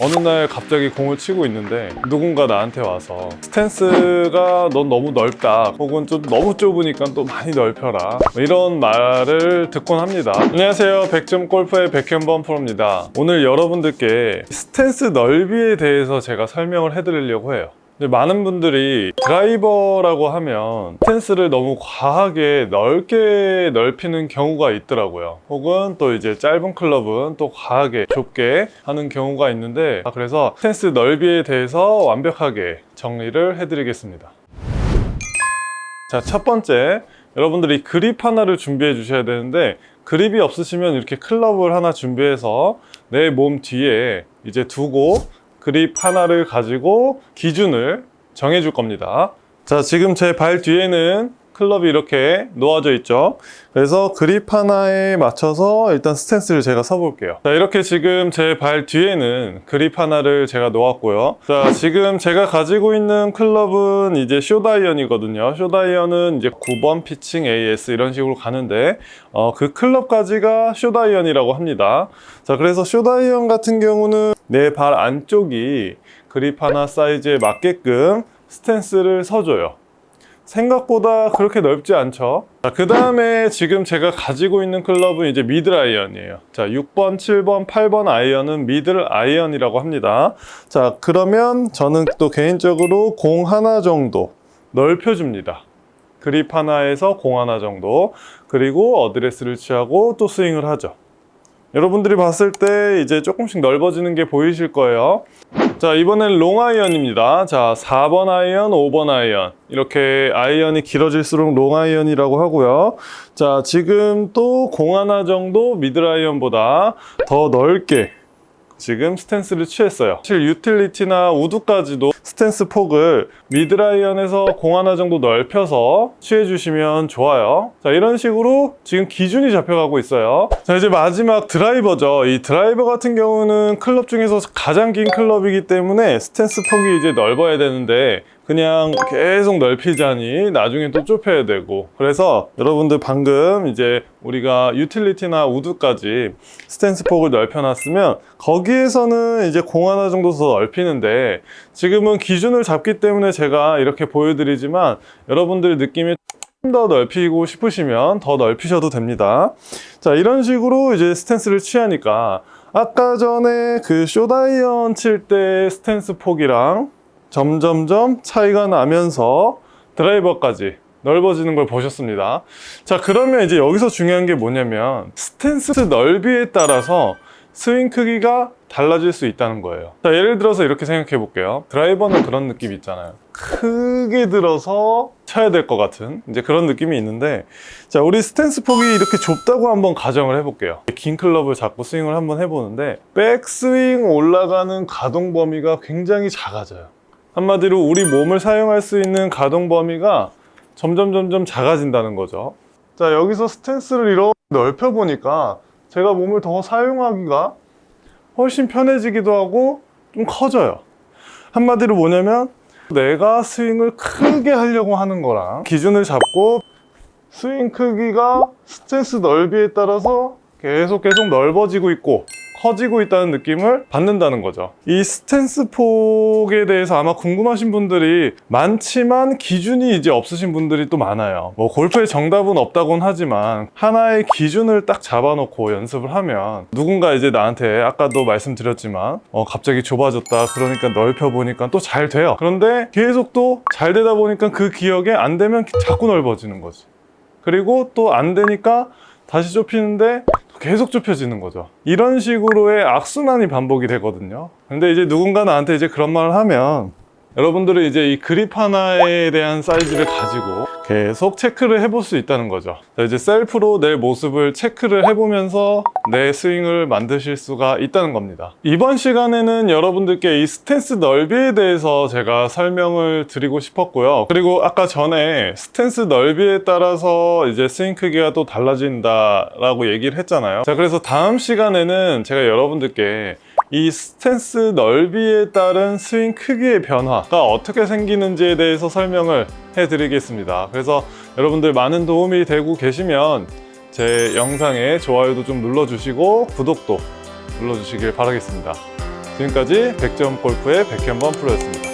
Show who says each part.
Speaker 1: 어느 날 갑자기 공을 치고 있는데 누군가 나한테 와서 스탠스가 넌 너무 넓다. 혹은 좀 너무 좁으니까 또 많이 넓혀라. 뭐 이런 말을 듣곤 합니다. 안녕하세요. 100점 골프의 백현범 프로입니다. 오늘 여러분들께 스탠스 넓이에 대해서 제가 설명을 해드리려고 해요 많은 분들이 드라이버라고 하면 스탠스를 너무 과하게 넓게 넓히는 경우가 있더라고요. 혹은 또 이제 짧은 클럽은 또 과하게 좁게 하는 경우가 있는데 아, 그래서 스탠스 넓이에 대해서 완벽하게 정리를 해드리겠습니다. 자 첫 번째. 여러분들이 그립 하나를 준비해 주셔야 되는데 그립이 없으시면 이렇게 클럽을 하나 준비해서 내 몸 뒤에 이제 두고 그립 하나를 가지고 기준을 정해 줄 겁니다. 자 지금 제 발 뒤에는 클럽이 이렇게 놓아져 있죠? 그래서 그립 하나에 맞춰서 일단 스탠스를 제가 서볼게요. 자 이렇게 지금 제 발 뒤에는 그립 하나를 제가 놓았고요. 자 지금 제가 가지고 있는 클럽은 이제 short iron이거든요. short iron은 이제 9번 피칭 AS 이런 식으로 가는데 어, 그 클럽까지가 숏 아이언이라고 합니다. 자 그래서 숏 아이언 같은 경우는 내 발 안쪽이 그립 하나 사이즈에 맞게끔 스탠스를 서줘요. 생각보다 그렇게 넓지 않죠? 그 다음에 지금 제가 가지고 있는 클럽은 이제 미들 아이언이에요. 자 6번 7번 8번 아이언은 미들 아이언이라고 합니다. 자 그러면 저는 또 개인적으로 공 하나 정도 넓혀줍니다. 그립 하나에서 공 하나 정도. 그리고 어드레스를 취하고 또 스윙을 하죠 여러분들이 봤을 때 이제 조금씩 넓어지는 게 보이실 거예요. 자 이번엔 롱 아이언입니다. 자 4번 아이언 5번 아이언. 이렇게 아이언이 길어질수록 롱 아이언이라고 하고요. 자 지금 또 공 하나 정도 미들 아이언보다 더 넓게 지금 스탠스를 취했어요. 사실 유틸리티나 우드까지도 스탠스 폭을 미들 아이언에서 공 하나 정도 넓혀서 취해주시면 좋아요. 자 이런 식으로 지금 기준이 잡혀가고 있어요. 자 이제 마지막 드라이버죠. 이 드라이버 같은 경우는 클럽 중에서 가장 긴 클럽이기 때문에 스탠스 폭이 이제 넓어야 되는데 그냥 계속 넓히자니 나중에 또 좁혀야 되고. 그래서 여러분들 방금 이제 우리가 유틸리티나 우드까지 스탠스 폭을 넓혀놨으면 거기에서는 이제 공 하나 정도 더 넓히는데 지금은 기준을 잡기 때문에 제가 이렇게 보여드리지만 여러분들 느낌이 좀더 넓히고 싶으시면 더 넓히셔도 됩니다. 자 이런 식으로 이제 스탠스를 취하니까 아까 전에 그 숏 아이언 칠 때 스탠스 폭이랑 점점점 차이가 나면서 드라이버까지 넓어지는 걸 보셨습니다. 자 그러면 이제 여기서 중요한 게 뭐냐면 스탠스 넓이에 따라서 스윙 크기가 달라질 수 있다는 거예요. 자 예를 들어서 이렇게 생각해 볼게요. 드라이버는 그런 느낌 있잖아요. 크게 들어서 쳐야 될 것 같은 이제 그런 느낌이 있는데 자 우리 스탠스 폭이 이렇게 좁다고 한번 가정을 해볼게요. 긴 클럽을 잡고 스윙을 한번 해보는데 백스윙 올라가는 가동 범위가 굉장히 작아져요 한마디로 우리 몸을 사용할 수 있는 가동 범위가 점점 점점 작아진다는 거죠. 자 여기서 스탠스를 이렇게 넓혀 보니까 제가 몸을 더 사용하기가 훨씬 편해지기도 하고 좀 커져요. 한마디로 뭐냐면 내가 스윙을 크게 하려고 하는 거랑 기준을 잡고 스윙 크기가 스탠스 넓이에 따라서 계속 계속 넓어지고 있고 커지고 있다는 느낌을 받는다는 거죠. 이 스탠스 폭에 대해서 아마 궁금하신 분들이 많지만 기준이 이제 없으신 분들이 또 많아요. 뭐 골프에 정답은 없다곤 하지만 하나의 기준을 딱 잡아놓고 연습을 하면 누군가 이제 나한테 아까도 말씀드렸지만 어, 갑자기 좁아졌다. 그러니까 넓혀보니까 또 잘 돼요. 그런데 계속 또 잘 되다 보니까 그 기억에 안 되면 자꾸 넓어지는 거지. 그리고 또 안 되니까 다시 좁히는데 계속 좁혀지는 거죠. 이런 식으로의 악순환이 반복이 되거든요. 근데 이제 누군가 나한테 이제 그런 말을 하면 여러분들은 이제 이 그립 하나에 대한 사이즈를 가지고 계속 체크를 해볼 수 있다는 거죠. 자, 이제 셀프로 내 모습을 체크를 해보면서 내 스윙을 만드실 수가 있다는 겁니다. 이번 시간에는 여러분들께 이 스탠스 넓이에 대해서 제가 설명을 드리고 싶었고요. 그리고 아까 전에 스탠스 넓이에 따라서 이제 스윙 크기가 또 달라진다 라고 얘기를 했잖아요. 자 그래서 다음 시간에는 제가 여러분들께 이 스탠스 넓이에 따른 스윙 크기의 변화가 어떻게 생기는지에 대해서 설명을 해드리겠습니다 그래서 여러분들 많은 도움이 되고 계시면 제 영상에 좋아요도 좀 눌러주시고 구독도 눌러주시길 바라겠습니다 지금까지 100점 골프의 백현범 프로였습니다.